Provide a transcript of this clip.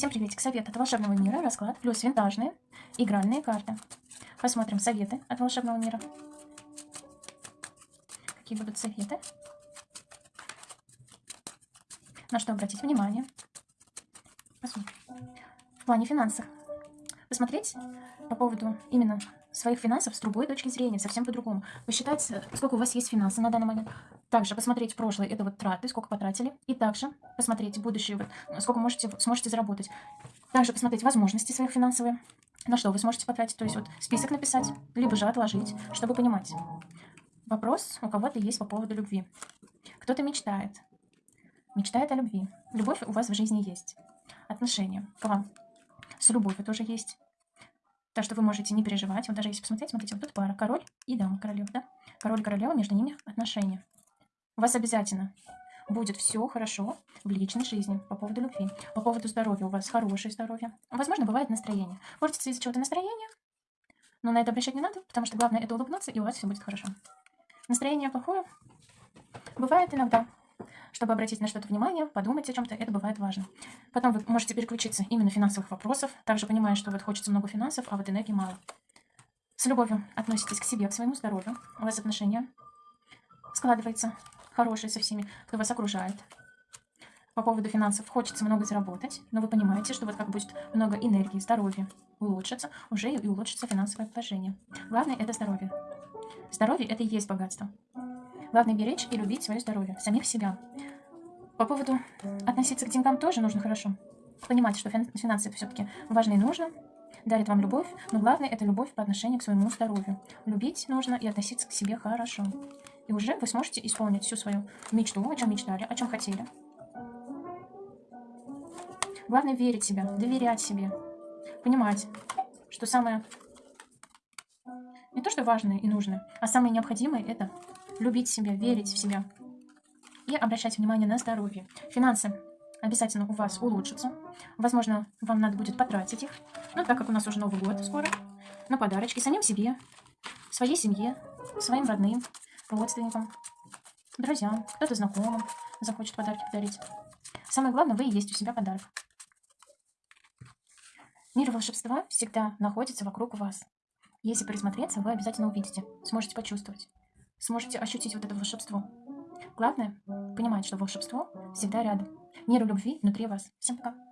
Всем приветик. Совет от волшебного мира, расклад, плюс винтажные игральные карты. Посмотрим советы от волшебного мира. Какие будут советы? На что обратить внимание? Посмотрим. В плане финансов. Посмотреть по поводу именно своих финансов с другой точки зрения, совсем по-другому. Посчитать, сколько у вас есть финансов на данный момент. Также посмотреть прошлое, это вот траты, сколько потратили. И также посмотреть будущее, вот, сколько можете, сможете заработать. Также посмотреть возможности своих финансовые, на что вы сможете потратить. То есть вот список написать, либо же отложить, чтобы понимать. Вопрос у кого-то есть по поводу любви. Кто-то мечтает. Мечтает о любви. Любовь у вас в жизни есть. Отношения к вам. С любовью тоже есть. Так что вы можете не переживать. Вот даже если посмотреть, смотрите, вот тут пара. Король и дама, королева, да? Король королева, между ними отношения. У вас обязательно будет все хорошо в личной жизни по поводу любви. По поводу здоровья у вас хорошее здоровье. Возможно, бывает настроение. Портится из-за чего-то настроение, но на это обращать не надо, потому что главное это улыбнуться, и у вас все будет хорошо. Настроение плохое бывает иногда. Чтобы обратить на что-то внимание, подумать о чем-то, это бывает важно. Потом вы можете переключиться именно финансовых вопросов, также понимая, что вот хочется много финансов, а вот энергии мало. С любовью относитесь к себе, к своему здоровью. У вас отношения складывается хорошие со всеми, кто вас окружает. По поводу финансов хочется много заработать, но вы понимаете, что вот как будет много энергии, здоровья улучшится, уже и улучшится финансовое положение. Главное – это здоровье. Здоровье – это и есть богатство. Главное – беречь и любить свое здоровье, самих себя. По поводу относиться к деньгам тоже нужно хорошо. Понимать, что финансы это все-таки важно и нужно, дарит вам любовь, но главное – это любовь по отношению к своему здоровью. Любить нужно и относиться к себе хорошо. И уже вы сможете исполнить всю свою мечту, о чем мечтали, о чем хотели. Главное верить в себя, доверять себе, понимать, что самое не то, что важное и нужное, а самое необходимое – это любить себя, верить в себя и обращать внимание на здоровье. Финансы обязательно у вас улучшатся. Возможно, вам надо будет потратить их, ну, так как у нас уже Новый год скоро, на подарочки самим себе, своей семье, своим родным, родственникам, друзьям, кто-то знакомым захочет подарки подарить. Самое главное, вы и есть у себя подарок. Мир волшебства всегда находится вокруг вас. Если присмотреться, вы обязательно увидите, сможете почувствовать, сможете ощутить вот это волшебство. Главное, понимать, что волшебство всегда рядом. Мир любви внутри вас. Всем пока.